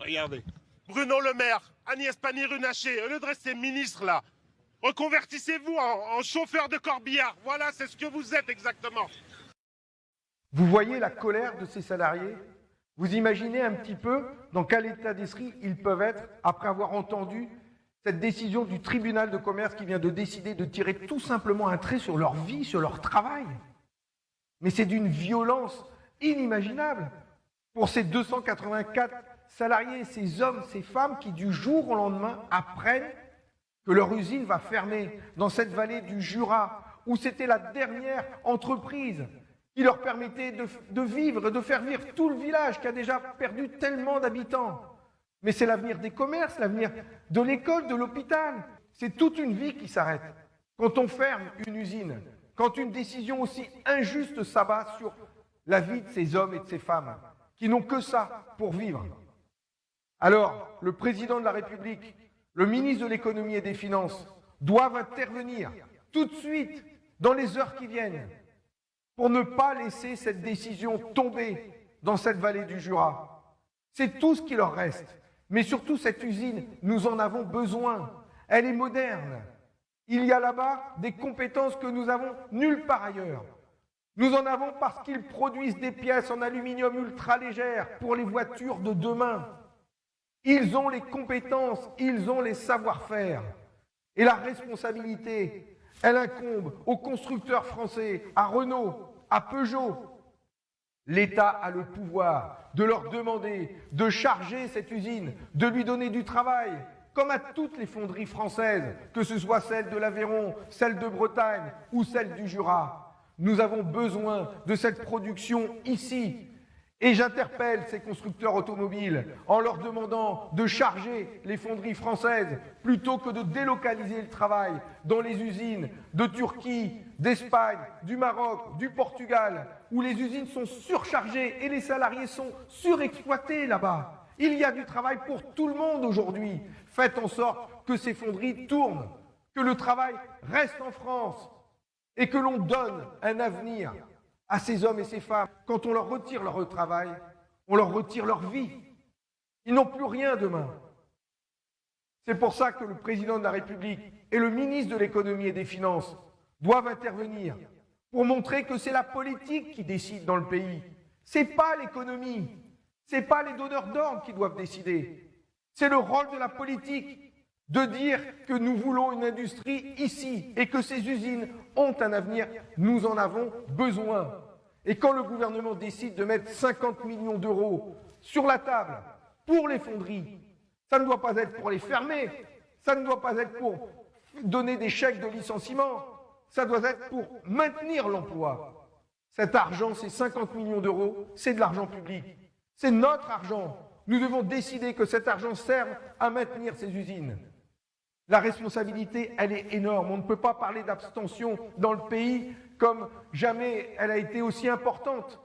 Regardez. Bruno Le Maire, Agnès Pannier-Runacher, au lieu de rester ministre là, reconvertissez-vous en, en chauffeur de corbillard. Voilà, c'est ce que vous êtes exactement. Vous voyez la colère de ces salariés? Vous imaginez un petit peu dans quel état d'esprit ils peuvent être après avoir entendu cette décision du tribunal de commerce qui vient de décider de tirer tout simplement un trait sur leur vie, sur leur travail? Mais c'est d'une violence inimaginable pour ces 284 salariés, ces hommes, ces femmes qui du jour au lendemain apprennent que leur usine va fermer dans cette vallée du Jura, où c'était la dernière entreprise qui leur permettait de, vivre, de faire vivre tout le village qui a déjà perdu tellement d'habitants. Mais c'est l'avenir des commerces, l'avenir de l'école, de l'hôpital. C'est toute une vie qui s'arrête. Quand on ferme une usine, quand une décision aussi injuste s'abat sur la vie de ces hommes et de ces femmes, qui n'ont que ça pour vivre. Alors, le président de la République, le ministre de l'économie et des finances doivent intervenir tout de suite, dans les heures qui viennent, pour ne pas laisser cette décision tomber dans cette vallée du Jura. C'est tout ce qui leur reste. Mais surtout, cette usine, nous en avons besoin. Elle est moderne. Il y a là-bas des compétences que nous avons nulle part ailleurs. Nous en avons parce qu'ils produisent des pièces en aluminium ultra légères pour les voitures de demain. Ils ont les compétences, ils ont les savoir-faire. Et la responsabilité, elle incombe aux constructeurs français, à Renault, à Peugeot, L'État a le pouvoir de leur demander de charger cette usine, de lui donner du travail, comme à toutes les fonderies françaises, que ce soit celle de l'Aveyron, celle de Bretagne ou celle du Jura. Nous avons besoin de cette production ici, et j'interpelle ces constructeurs automobiles en leur demandant de charger les fonderies françaises plutôt que de délocaliser le travail dans les usines de Turquie, d'Espagne, du Maroc, du Portugal, où les usines sont surchargées et les salariés sont surexploités là-bas. Il y a du travail pour tout le monde aujourd'hui. Faites en sorte que ces fonderies tournent, que le travail reste en France et que l'on donne un avenir à ces hommes et ces femmes, quand on leur retire leur travail, on leur retire leur vie. Ils n'ont plus rien demain. C'est pour ça que le président de la République et le ministre de l'économie et des finances doivent intervenir pour montrer que c'est la politique qui décide dans le pays. C'est pas l'économie. C'est pas les donneurs d'ordre qui doivent décider. C'est le rôle de la politique de dire que nous voulons une industrie ici et que ces usines ont un avenir, nous en avons besoin. Et quand le gouvernement décide de mettre 50 millions d'euros sur la table pour les fonderies, ça ne doit pas être pour les fermer, ça ne doit pas être pour donner des chèques de licenciement, ça doit être pour maintenir l'emploi. Cet argent, ces 50 millions d'euros, c'est de l'argent public. C'est notre argent. Nous devons décider que cet argent serve à maintenir ces usines. La responsabilité, elle est énorme. On ne peut pas parler d'abstention dans le pays comme jamais elle a été aussi importante.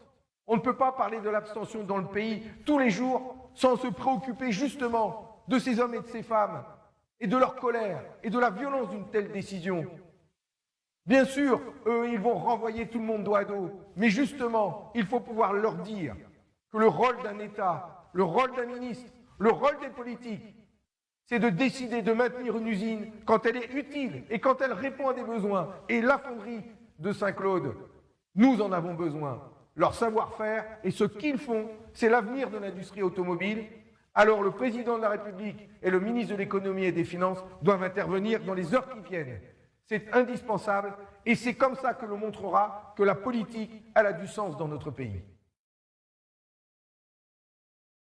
On ne peut pas parler de l'abstention dans le pays tous les jours sans se préoccuper justement de ces hommes et de ces femmes et de leur colère et de la violence d'une telle décision. Bien sûr, eux, ils vont renvoyer tout le monde dos à dos, mais justement, il faut pouvoir leur dire que le rôle d'un État, le rôle d'un ministre, le rôle des politiques, c'est de décider de maintenir une usine quand elle est utile et quand elle répond à des besoins. Et la fonderie de Saint-Claude, nous en avons besoin. Leur savoir-faire et ce qu'ils font, c'est l'avenir de l'industrie automobile. Alors le président de la République et le ministre de l'économie et des finances doivent intervenir dans les heures qui viennent. C'est indispensable et c'est comme ça que l'on montrera que la politique, a du sens dans notre pays.